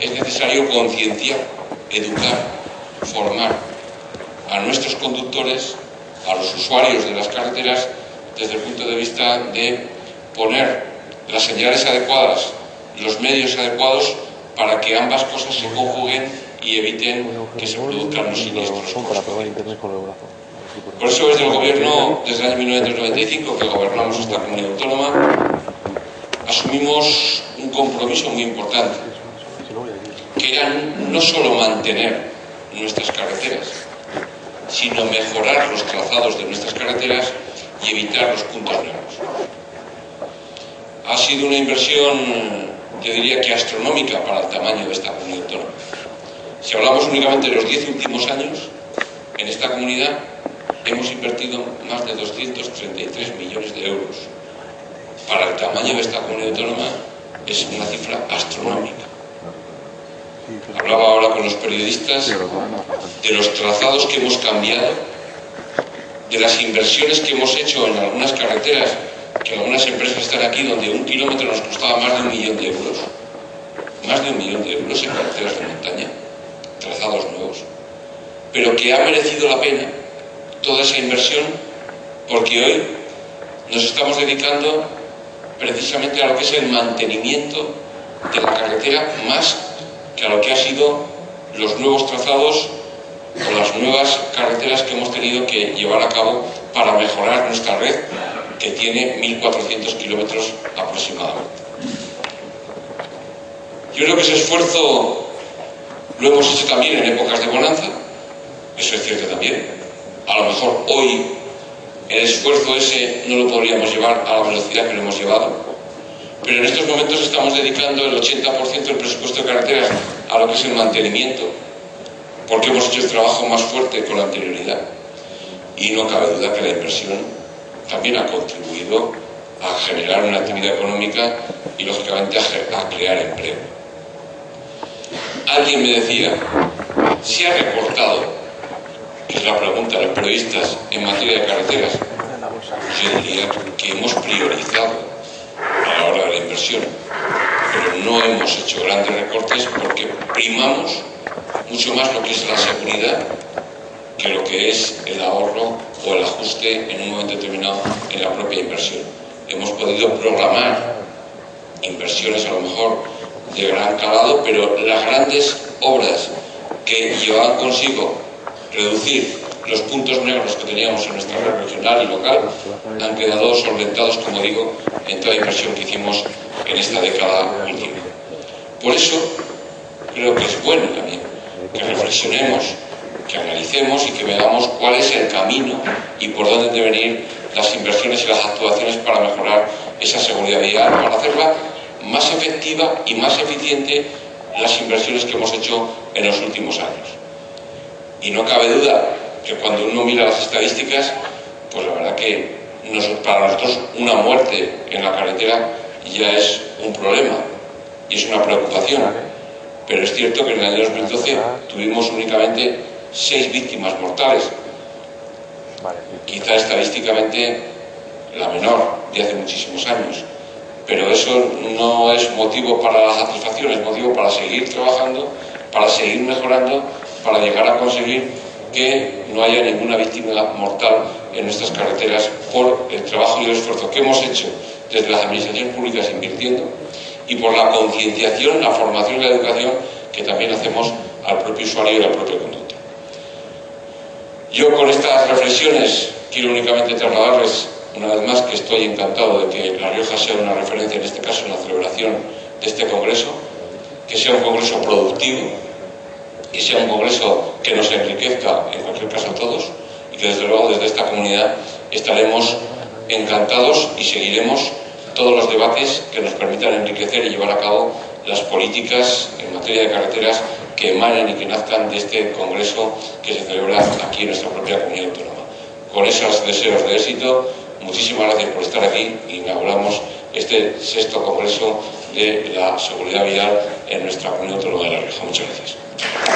es necesario concienciar, educar, formar a nuestros conductores, a los usuarios de las carreteras, desde el punto de vista de poner las señales adecuadas, los medios adecuados para que ambas cosas se conjuguen y eviten que se produzcan los siniestros. Por eso desde el gobierno, desde el año 1995 que gobernamos esta comunidad autónoma, asumimos un compromiso muy importante, era no solo mantener nuestras carreteras, sino mejorar los trazados de nuestras carreteras y evitar los puntos negros. Ha sido una inversión, yo diría que astronómica para el tamaño de esta comunidad autónoma. Si hablamos únicamente de los diez últimos años, en esta comunidad hemos invertido más de 233 millones de euros. Para el tamaño de esta comunidad autónoma es una cifra astronómica. Hablaba ahora con los periodistas de los trazados que hemos cambiado, de las inversiones que hemos hecho en algunas carreteras, que algunas empresas están aquí donde un kilómetro nos costaba más de un millón de euros, más de un millón de euros en carreteras de montaña, trazados nuevos, pero que ha merecido la pena toda esa inversión porque hoy nos estamos dedicando precisamente a lo que es el mantenimiento de la carretera más que a lo que ha sido los nuevos trazados o las nuevas carreteras que hemos tenido que llevar a cabo para mejorar nuestra red, que tiene 1.400 kilómetros aproximadamente. Yo creo que ese esfuerzo lo hemos hecho también en épocas de bonanza, eso es cierto también. A lo mejor hoy el esfuerzo ese no lo podríamos llevar a la velocidad que lo hemos llevado, pero en estos momentos estamos dedicando el 80% del presupuesto de carreteras a lo que es el mantenimiento, porque hemos hecho el trabajo más fuerte con la anterioridad. Y no cabe duda que la inversión también ha contribuido a generar una actividad económica y, lógicamente, a, crear empleo. Alguien me decía, ¿se ha recortado? Es la pregunta de los periodistas en materia de carreteras. Yo diría que hemos priorizado hora de inversión. Pero no hemos hecho grandes recortes porque primamos mucho más lo que es la seguridad que lo que es el ahorro o el ajuste en un momento determinado en la propia inversión. Hemos podido programar inversiones a lo mejor de gran calado, pero las grandes obras que llevan consigo reducir los puntos negros que teníamos en nuestra red regional y local han quedado solventados, como digo, en toda inversión que hicimos en esta década última. Por eso creo que es bueno también que reflexionemos, que analicemos y que veamos cuál es el camino y por dónde deben ir las inversiones y las actuaciones para mejorar esa seguridad vial, para hacerla más efectiva y más eficiente las inversiones que hemos hecho en los últimos años. Y no cabe duda que cuando uno mira las estadísticas, pues la verdad que para nosotros una muerte en la carretera ya es un problema y es una preocupación. Pero es cierto que en el año 2012 tuvimos únicamente seis víctimas mortales. Quizá estadísticamente la menor de hace muchísimos años. Pero eso no es motivo para la satisfacción, es motivo para seguir trabajando, para seguir mejorando, para llegar a conseguir que no haya ninguna víctima mortal en nuestras carreteras por el trabajo y el esfuerzo que hemos hecho desde las administraciones públicas invirtiendo y por la concienciación, la formación y la educación que también hacemos al propio usuario y al propio conductor. Yo con estas reflexiones quiero únicamente trasladarles una vez más que estoy encantado de que La Rioja sea una referencia, en este caso en la celebración de este congreso, que sea un congreso productivo, y sea un congreso que nos enriquezca, en cualquier caso a todos, y que desde luego desde esta comunidad estaremos encantados y seguiremos todos los debates que nos permitan enriquecer y llevar a cabo las políticas en materia de carreteras que emanen y que nazcan de este congreso que se celebra aquí en nuestra propia comunidad autónoma. Con esos deseos de éxito, muchísimas gracias por estar aquí. Inauguramos este sexto congreso de la seguridad vial en nuestra comunidad autónoma de la región. Muchas gracias.